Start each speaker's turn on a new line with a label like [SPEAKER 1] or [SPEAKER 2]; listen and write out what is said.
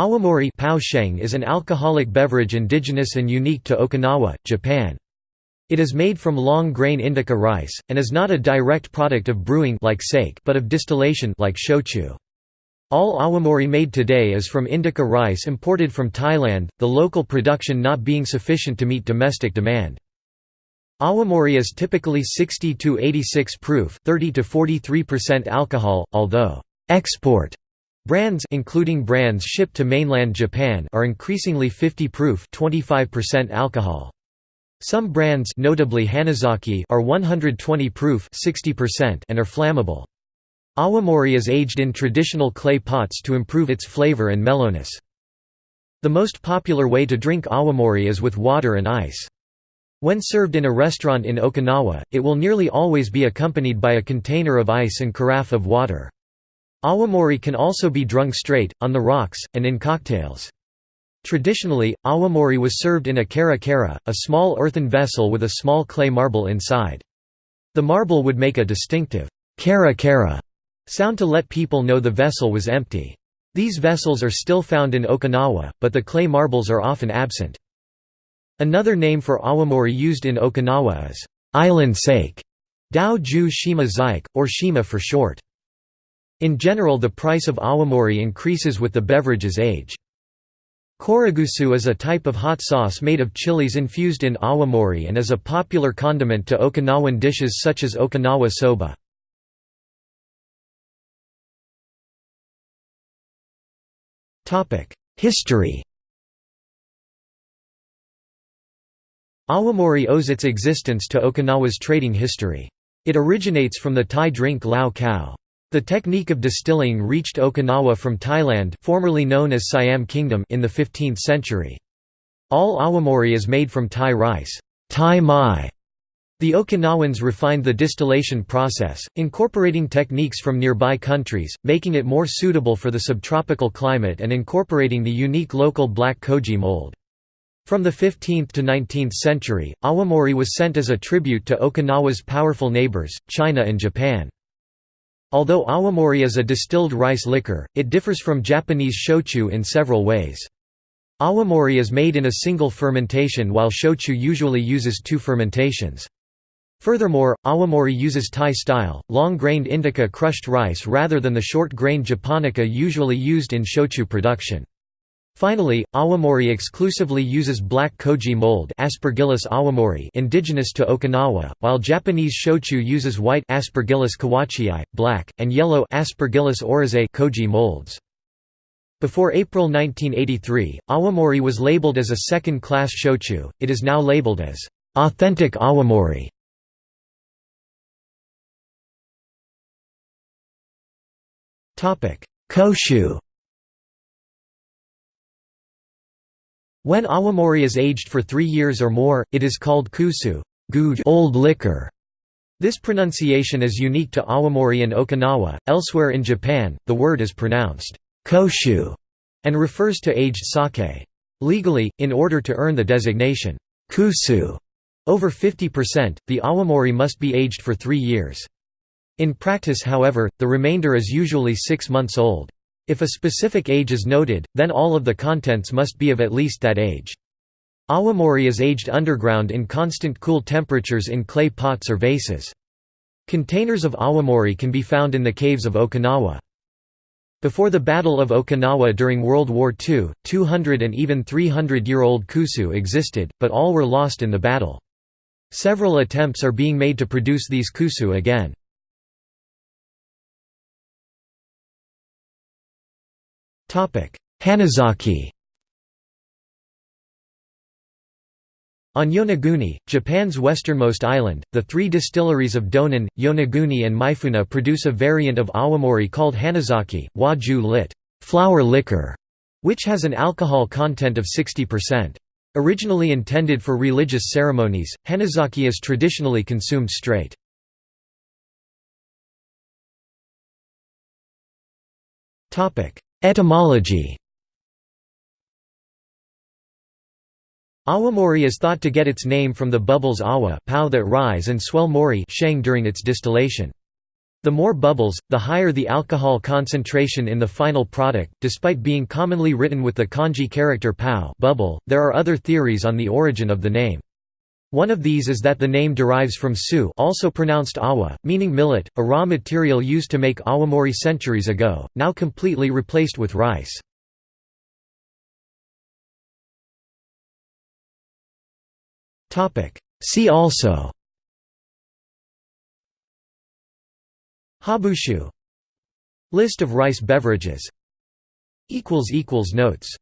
[SPEAKER 1] Awamori is an alcoholic beverage indigenous and unique to Okinawa, Japan. It is made from long-grain indica rice, and is not a direct product of brewing like sake but of distillation like shochu. All awamori made today is from indica rice imported from Thailand, the local production not being sufficient to meet domestic demand. Awamori is typically 60–86 proof 30–43% alcohol, although export Brands including brands shipped to mainland Japan are increasingly 50 proof 25% alcohol. Some brands notably Hanazake are 120 proof 60% and are flammable. Awamori is aged in traditional clay pots to improve its flavor and mellowness. The most popular way to drink awamori is with water and ice. When served in a restaurant in Okinawa, it will nearly always be accompanied by a container of ice and carafe of water. Awamori can also be drunk straight, on the rocks, and in cocktails. Traditionally, awamori was served in a kara kara, a small earthen vessel with a small clay marble inside. The marble would make a distinctive kara kara sound to let people know the vessel was empty. These vessels are still found in Okinawa, but the clay marbles are often absent. Another name for awamori used in Okinawa is island sake, dao ju shima zik, or shima for short. In general the price of awamori increases with the beverage's age. Koregusu is a type of hot sauce made of chilies infused in awamori and is a popular condiment to Okinawan dishes such as Okinawa soba. History Awamori owes its existence to Okinawa's trading history. It originates from the Thai drink lao khao. The technique of distilling reached Okinawa from Thailand formerly known as Siam Kingdom in the 15th century. All awamori is made from Thai rice Thai mai". The Okinawans refined the distillation process, incorporating techniques from nearby countries, making it more suitable for the subtropical climate and incorporating the unique local black koji mold. From the 15th to 19th century, awamori was sent as a tribute to Okinawa's powerful neighbors, China and Japan. Although awamori is a distilled rice liquor, it differs from Japanese shochu in several ways. Awamori is made in a single fermentation while shochu usually uses two fermentations. Furthermore, awamori uses Thai-style, long-grained indica crushed rice rather than the short-grained japonica usually used in shochu production. Finally, awamori exclusively uses black koji mold Aspergillus awamori indigenous to Okinawa, while Japanese shochu uses white Aspergillus kawachii, black, and yellow Aspergillus oryzae koji molds. Before April 1983, awamori was labeled as a second-class shochu, it is now labeled as authentic awamori. Koshu When awamori is aged for three years or more, it is called kusu good old liquor". This pronunciation is unique to awamori and Okinawa. Elsewhere in Japan, the word is pronounced koshu and refers to aged sake. Legally, in order to earn the designation kusu over 50%, the awamori must be aged for three years. In practice however, the remainder is usually six months old. If a specific age is noted, then all of the contents must be of at least that age. Awamori is aged underground in constant cool temperatures in clay pots or vases. Containers of awamori can be found in the caves of Okinawa. Before the Battle of Okinawa during World War II, 200 and even 300-year-old kusu existed, but all were lost in the battle. Several attempts are being made to produce these kusu again. Hanazake On Yonaguni, Japan's westernmost island, the three distilleries of Donan, Yonaguni and Mifune produce a variant of awamori called Hanazake, waju lit. flower liquor, which has an alcohol content of 60%. Originally intended for religious ceremonies, Hanazake is traditionally consumed straight. Etymology Awamori is thought to get its name from the bubbles awa pow that rise and swell mori sheng during its distillation. The more bubbles, the higher the alcohol concentration in the final product. Despite being commonly written with the kanji character pao bubble, there are other theories on the origin of the name. One of these is that the name derives from su also pronounced awa, meaning millet, a raw material used to make awamori centuries ago, now completely replaced with rice. See also Habushu. List of rice beverages. Notes